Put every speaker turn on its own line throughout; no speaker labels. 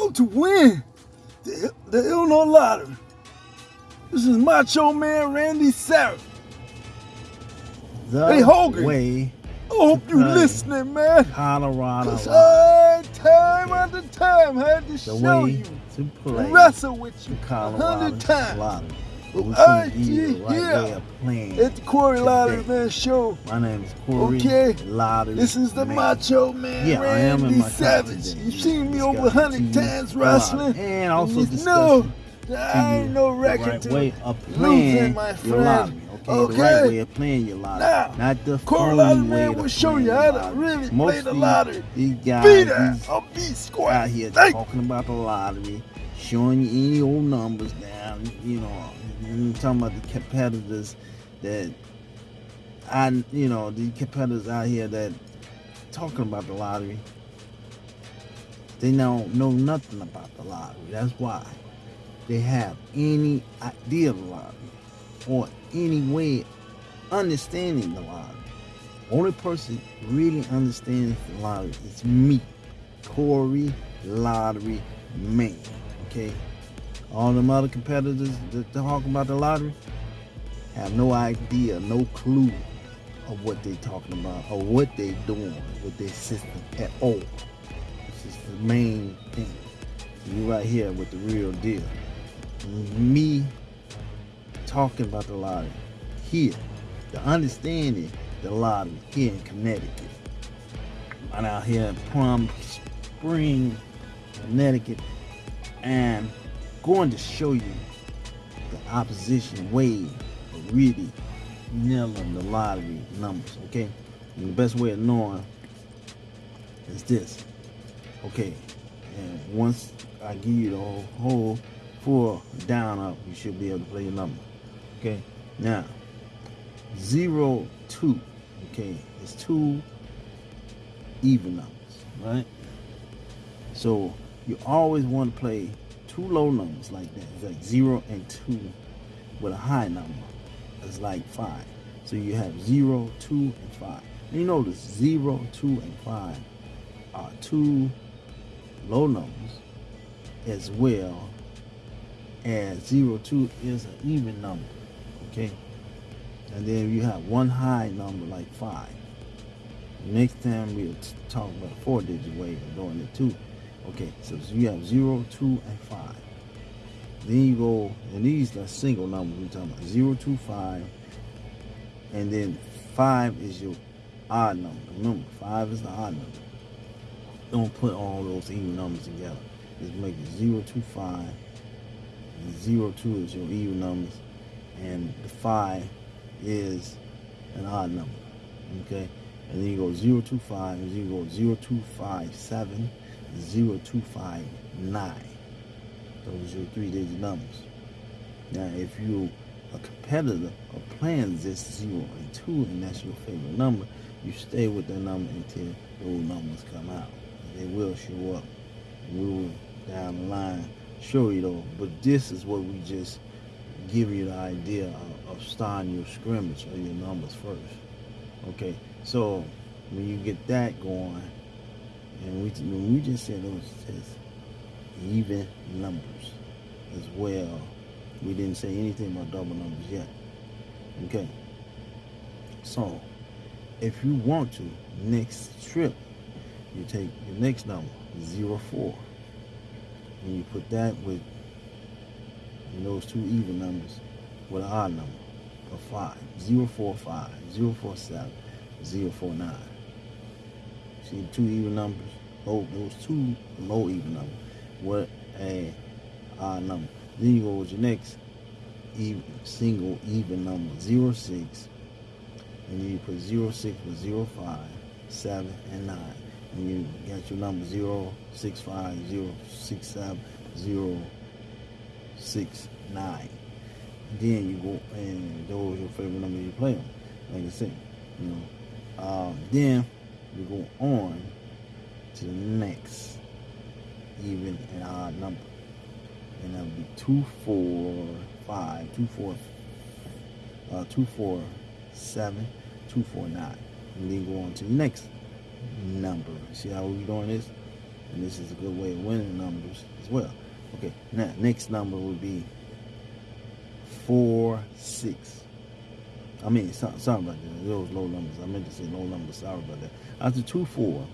How to win the, the Illinois Lottery. This is Macho Man Randy Savage.
The
Hey, Hogan.
way
I hope you listening, man.
Colorado
Cause I, time after time, had to
the
show you,
to play
wrestle with you
Colorado
hundred times.
Lottery.
Well,
We couldn't give you the right playing.
at the Corey Lottery. Man Show.
My name is Corey
Okay.
Lottery.
This is the
Man.
Macho Man
Yeah, I am in
Randy
my
Savage. You've seen me over a hundred times wrestling.
And also
know that I ain't no record
right
to
way of
losing,
playing
my
your
friend.
lottery. Okay?
Okay.
the right way of playing your lottery.
Now,
not the
Corey Lottery Man will show you how to really
Most
play the lottery.
These guys,
Be there,
these
a B square.
out here
Thank
talking about the lottery, showing you any old numbers down, you know, and talking about the competitors that I, you know, the competitors out here that talking about the lottery. They don't know nothing about the lottery. That's why they have any idea of the lottery or any way understanding the lottery. Only person really understands the lottery is me. Corey Lottery Man. Okay? All them other competitors that talk about the lottery have no idea, no clue of what they're talking about or what they're doing with their system at all. This is the main thing. You right here with the real deal. Me talking about the lottery here, the understanding the lottery here in Connecticut. I'm out here in Plum Spring, Connecticut, and going to show you the opposition way of really nailing the lottery numbers, okay? And the best way of knowing is this, okay? And once I give you the whole, whole full down up, you should be able to play your number, okay? Now, zero two, okay, It's two even numbers, right? So you always want to play two low numbers like that. It's like zero and two with a high number. It's like five. So you have zero, two, and five. And you notice zero, two, and five are two low numbers as well as zero, two is an even number. Okay? And then you have one high number like five. Next time we'll talk about four digit way of doing it too. Okay, so you have zero, two, and five. Then you go, and these are single numbers we're talking about. Zero, two, five. And then five is your odd number. Remember, five is the odd number. Don't put all those even numbers together. Just make it zero, two, five. And zero, two is your even numbers. And the five is an odd number. Okay? And then you go 025, and then you go 0257, 0259. Those are your three digit numbers. Now, if you're a competitor or playing this 0 and 2, and that's your favorite number, you stay with that number until those numbers come out. They will show up. We will, down the line, show you though. But this is what we just give you the idea of, of starting your scrimmage or your numbers first. Okay, so when you get that going, and we we just said those just even numbers as well. We didn't say anything about double numbers yet. Okay. So if you want to, next trip, you take your next number, zero four, and you put that with those two even numbers with an odd number of five. Zero four five, zero four seven, zero four nine. See two even numbers? Oh, those two low even numbers What a odd number. Then you go with your next even, single even number, zero six, and then you put zero six with zero five, seven, and nine. And you got your number zero six five, zero six seven, zero six nine. Then you go and those your favorite number you play them. Like I said, you know. Um, then you go on to the next even and odd number. And that would be two four five, two four uh two four seven, two four nine. And then go on to the next number. See how we doing this? and this is a good way of winning numbers as well. Okay, now next number would be four six. I mean, sorry about that. Those low numbers. I meant to say low numbers. Sorry about that. After two four,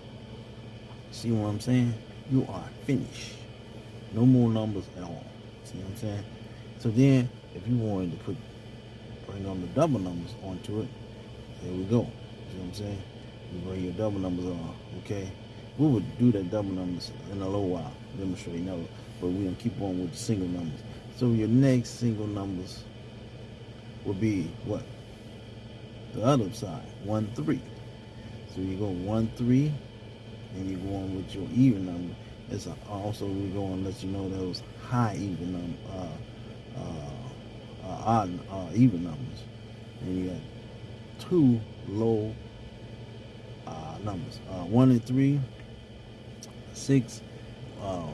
see what I'm saying? You are finished. No more numbers at all. See what I'm saying? So then, if you wanted to put bring on the double numbers onto it, there we go. See what I'm saying? You bring your double numbers on. Okay. We would do that double numbers in a little while, demonstrate now, but we're gonna keep on with the single numbers. So your next single numbers will be what? The other side, one three. So you go one three, and you go on with your even number. It's also we go and let you know those high even number, uh, uh, uh, odd uh, even numbers, and you got two low uh, numbers, uh, one and three six. Uh, uh,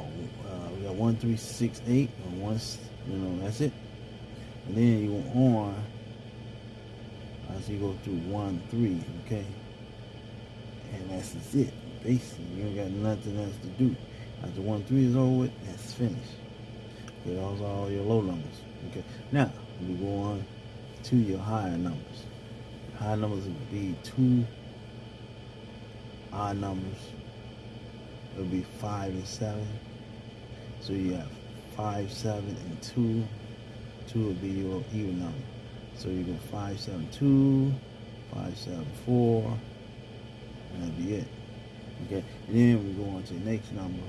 we got one, three, six, eight, and one. You know, that's it. And then you go on as you go through one, three. Okay, and that's it. Basically, you ain't got nothing else to do. After one, three is over with, that's finished. Okay, those all your low numbers. Okay, now we go on to your higher numbers. High numbers would be two odd numbers would be five and seven. So you have five, seven, and two. Two would be your even number. So you go five, seven, two, five, seven, four, and that'd be it. Okay, and then we go on to the next number.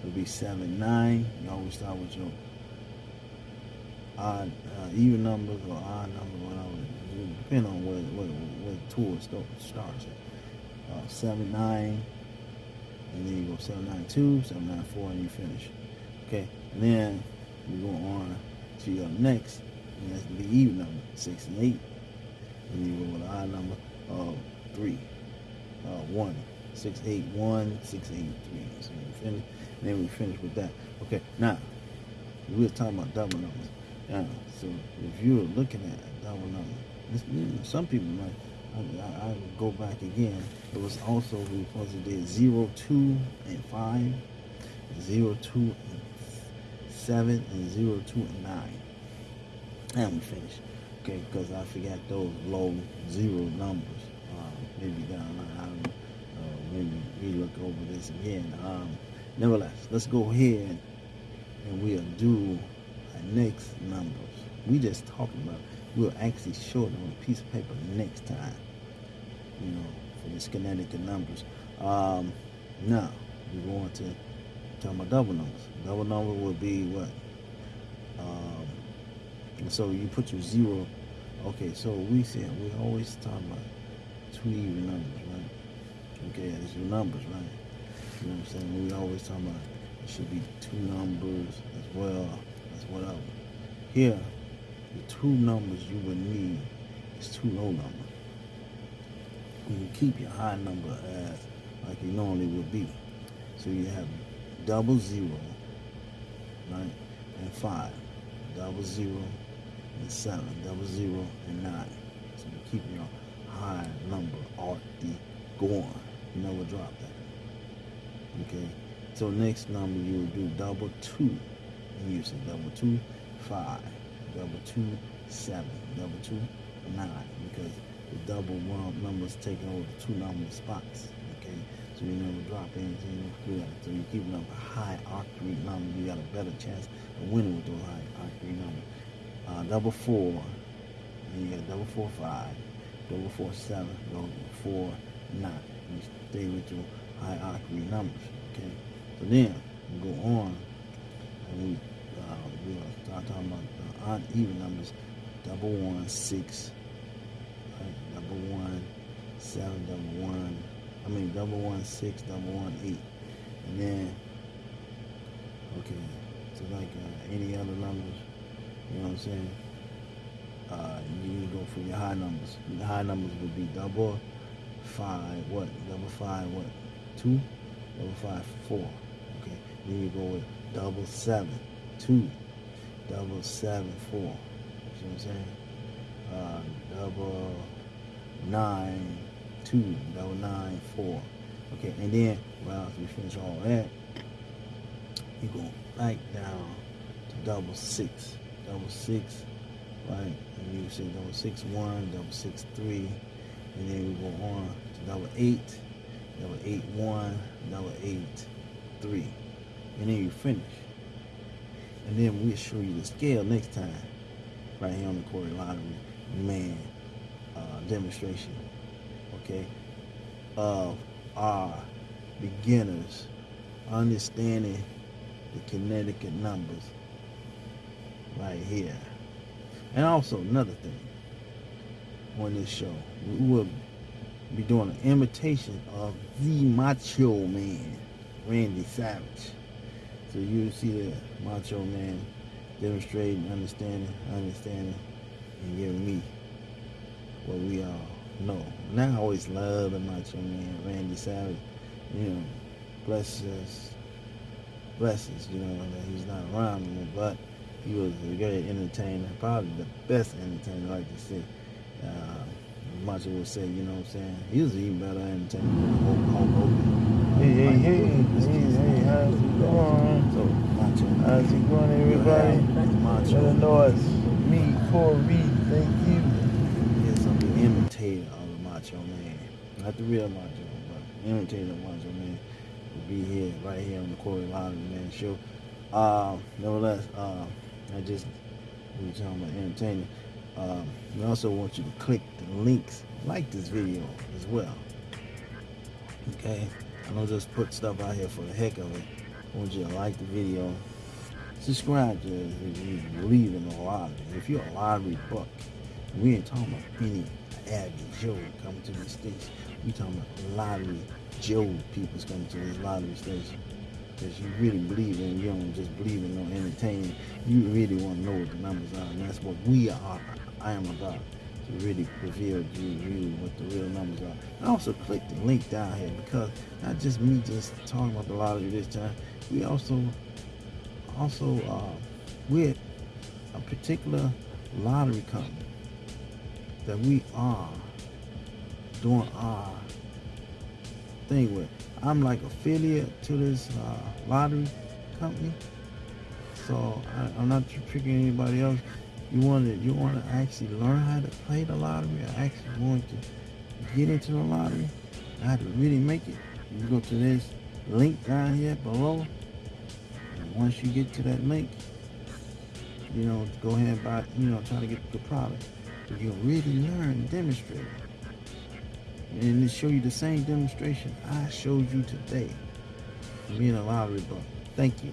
It'll be seven, nine. You always start with your odd, uh, even numbers or odd numbers, whatever. Depending on where where, tour starts. Uh, seven, nine and then you go 792, 794, and you finish. Okay, and then we go on to your next, and that's the even number, 6 and 8. And you go with an odd number of 3, uh, 1, 6, 8, 1, 6, 8, 3. So you finish, then we finish with that. Okay, now, we are talking about double numbers. Now, so if you're looking at a double number, this, some people might I, I, go back again. It was also we supposed to do zero, two, and five, zero, two, and seven, and zero, two, and nine. And we finished. Okay, because I forgot those low zero numbers. Maybe down I maybe we look over this again. Um, nevertheless, let's go ahead and we'll do our next numbers. We just talking about we'll actually show it on a piece of paper next time you know, for the Connecticut numbers. Um, now, we're going to talk about double numbers. Double number would be what? Um, so you put your zero. Okay, so we said we always talk about two even numbers, right? Okay, it's your numbers, right? You know what I'm saying? We always talk about it should be two numbers as well as whatever. Here, the two numbers you would need is two low numbers you keep your high number as like you normally would be. So you have double zero, right, and five, double zero and seven, double zero and nine. So you keep your high number the going. You never drop that. Okay. So next number you do double two. You say double two, five, double two, seven, double two, nine, because the double one numbers taking over the two number spots. Okay, so you never drop anything good. So you keep up a high octane number, you got a better chance of winning with those high octane numbers. Uh, double four, and you got double four five, four seven, double four nine. You stay with your high octane numbers. Okay, so then we go on and we uh, we'll start talking about the odd even numbers. Double one six double one, seven, double one. I mean double one, six, double one, eight. And then, okay, so like uh, any other numbers, you know what I'm saying? Uh, you need to go for your high numbers. The high numbers would be double five, what? Double five, what? Two? Double five, four. Okay. Then you go with double seven, two. Double seven, four. You know what I'm saying? Uh, double nine two double nine four Okay, and then well, after we finish all that, you go back down to double six, double six, right? And you say double six one, double six three, and then we go on to double eight, double eight one, double eight three, and then you finish. And then we'll show you the scale next time, right here on the Corey Lottery man uh, demonstration, okay, of our beginners understanding the Connecticut numbers right here. And also another thing on this show, we will be doing an imitation of the Macho Man, Randy Savage. So you see the Macho Man demonstrating, understanding, understanding, and giving me what we all know. And I always love the Macho Man, Randy Savage. You know, blesses, blesses. You know that he's not around anymore, but he was a great entertainer, probably the best entertainer, like to say. Uh, Macho would say, you know what I'm saying? He was even better entertainer than Hulk, Hogan.
Hey, hey, hey, hey, hey, how's it going?
So, Macho.
How's it going, everybody?
Macho.
it's me, Corey. Thank you.
Yes, I'm the imitator of the Macho Man. Not the real Macho, but imitator of Macho Man will be here, right here on the Corey Lottery Man show. Uh, nevertheless, uh, I just, we were talking about entertaining. Um, we also want you to click the links, like this video as well. Okay? I don't just put stuff out here for the heck of it. I want you to like the video. Subscribe to it if you believe in the lottery. If you're a lottery buck, we ain't talking about any average Joe coming to the states. We talking about lottery Joe people's coming to this lottery station. Because you really believe in, you don't just believe in no entertainment. You really want to know what the numbers are. And that's what we are. I am about to really reveal to you what the real numbers are. And also click the link down here because not just me just talking about the lottery this time. We also also uh, with a particular lottery company that we are doing our thing with. I'm like affiliate to this uh, lottery company, so I, I'm not tricking anybody else. You want to you want to actually learn how to play the lottery, or actually want to get into the lottery, how to really make it. You go to this link down here below, and once you get to that link, you know, go ahead and buy, you know, try to get the product. You'll really learn and demonstrate. And show you the same demonstration I showed you today. Being a lottery buck. Thank you.